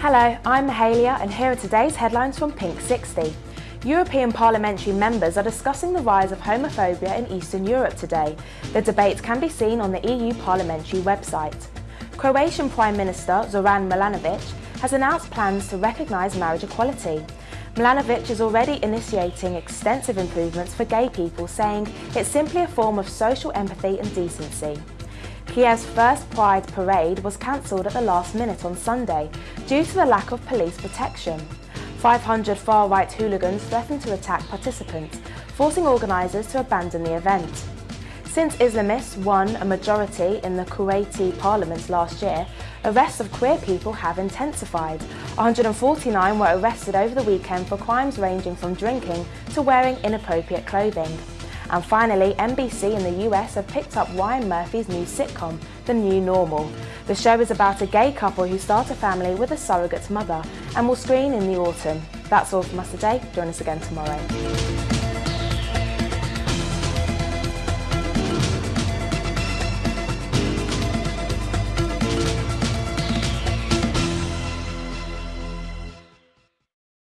Hello, I'm Mahalia and here are today's headlines from Pink 60. European parliamentary members are discussing the rise of homophobia in Eastern Europe today. The debate can be seen on the EU parliamentary website. Croatian Prime Minister Zoran Milanovic has announced plans to recognise marriage equality. Milanovic is already initiating extensive improvements for gay people, saying it's simply a form of social empathy and decency. Kiev's first Pride parade was cancelled at the last minute on Sunday due to the lack of police protection. 500 far-right hooligans threatened to attack participants, forcing organisers to abandon the event. Since Islamists won a majority in the Kuwaiti parliament last year, arrests of queer people have intensified. 149 were arrested over the weekend for crimes ranging from drinking to wearing inappropriate clothing. And finally, NBC in the US have picked up Ryan Murphy's new sitcom, The New Normal. The show is about a gay couple who start a family with a surrogate mother and will screen in the autumn. That's all from us today. Join us again tomorrow.